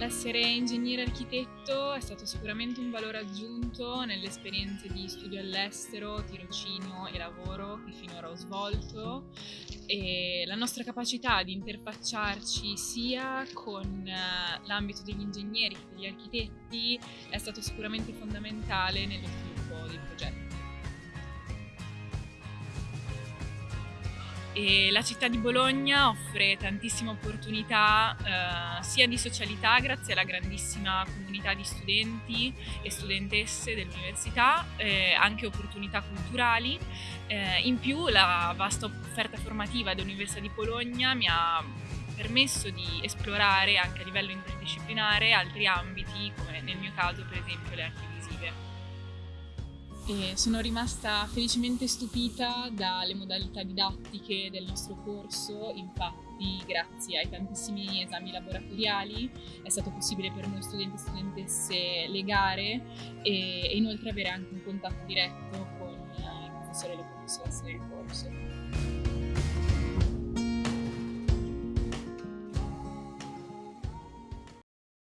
Essere ingegnere architetto è stato sicuramente un valore aggiunto nelle esperienze di studio all'estero, tirocinio e lavoro che finora ho svolto e la nostra capacità di interfacciarci sia con eh, l'ambito degli ingegneri che degli architetti è stato sicuramente fondamentale nello sviluppo del progetto. E la città di Bologna offre tantissime opportunità eh, sia di socialità grazie alla grandissima comunità di studenti e studentesse dell'università, eh, anche opportunità culturali. Eh, in più la vasta offerta formativa dell'Università di Bologna mi ha permesso di esplorare anche a livello interdisciplinare altri ambiti come nel mio caso per esempio le visive e sono rimasta felicemente stupita dalle modalità didattiche del nostro corso, infatti grazie ai tantissimi esami laboratoriali è stato possibile per noi studenti e studentesse legare e, inoltre avere anche un contatto diretto con i professori e le professoresse del corso.